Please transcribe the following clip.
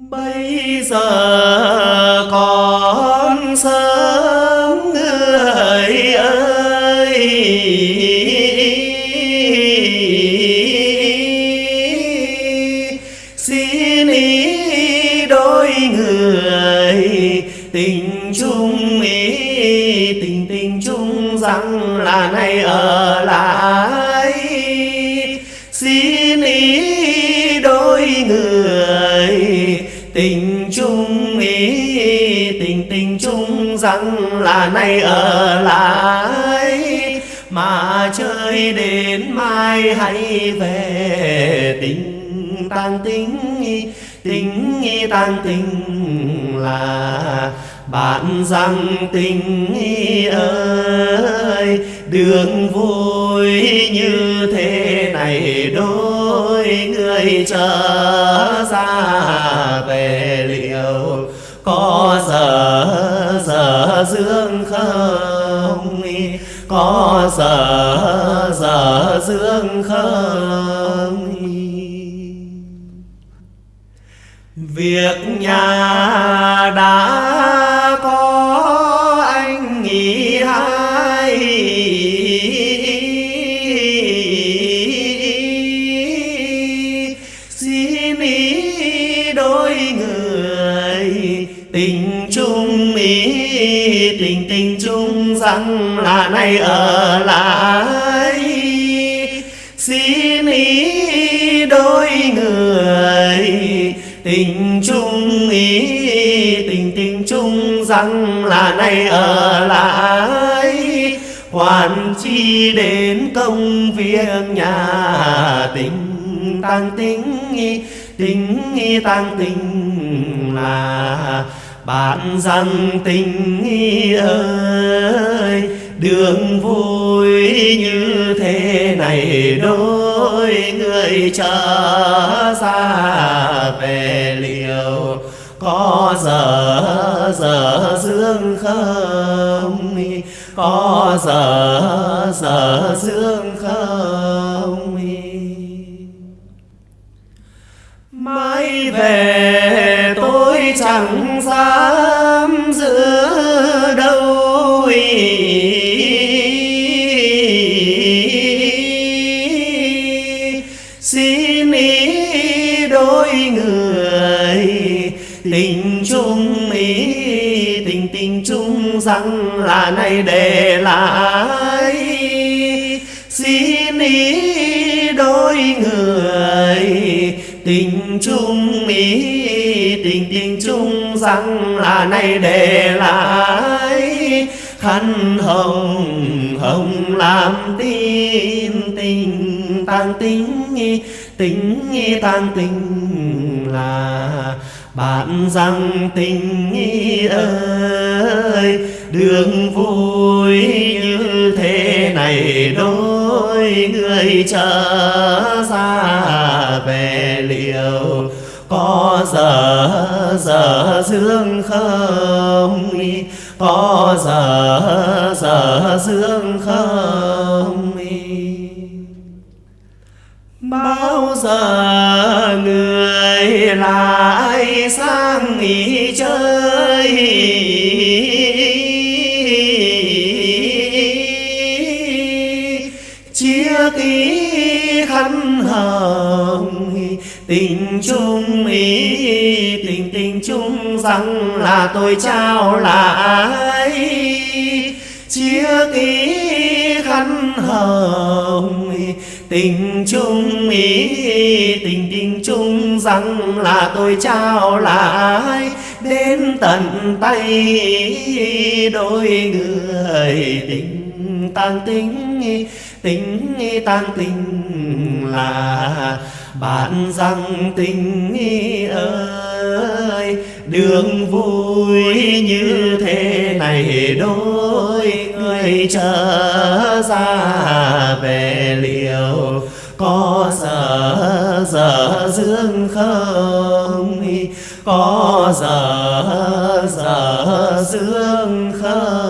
bây giờ còn sớm người ơi. Xin ý đôi người, tình chung ý, tình tình chung rằng là nay ở lại xin ý đôi người. Tình chung ý, tình tình chung rằng là nay ở lại. Mà chơi đến mai hãy về, tình tăng tính tính tăng tình là bạn rằng tình ơi, đường vui như thế này đôi người trở ra về liệu có giờ giờ dương không? Có giờ giờ dương không? Việc nhà đã có anh nghỉ hai xin ý đôi người, tình chung ý, tình tình chung rằng là nay ở lại. Xin tình chung ý, tình tình chung rằng là nay ở lại. Hoàn chi đến công việc nhà, tình tăng tính tính tăng tình là bạn rằng tình ơi đường vui như thế này đôi người trở ra về liều. Có giờ giờ dương không? Có giờ giờ dương không? Mãi về tôi chẳng dám xin ý đôi người, tình chung ý, tình tình chung rằng là này để lại. Xin ý đôi người, tình chung ý, tình tình chung rằng là này để lại thanh hồng hồng làm tin, tình tăng tính tính tăng tình là bạn rằng tình ơi, đường vui như thế này đôi người trở ra về liệu có giờ giờ dương không? Có giờ giờ dương không bao giờ người lại sang nghỉ chơi? Chia ký khăn hồng tình chung ý, tình tình chung rằng là tôi trao lại. Chia ký khăn hồng, tình chung ý, tình tình chung rằng là tôi trao lại. Đến tận tay đôi người tình tăng tính tình tăng tình là bạn rằng tình ơi. Đường vui như thế này đôi người trở ra về liệu có giờ giờ dương không? Có giờ giờ dương không?